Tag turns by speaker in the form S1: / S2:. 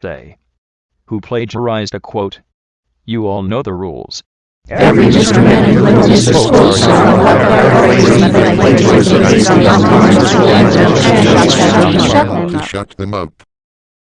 S1: They who plagiarized a quote. You all know the rules.
S2: Every Mr. Man and little Mrs. Sports
S3: To shut them up.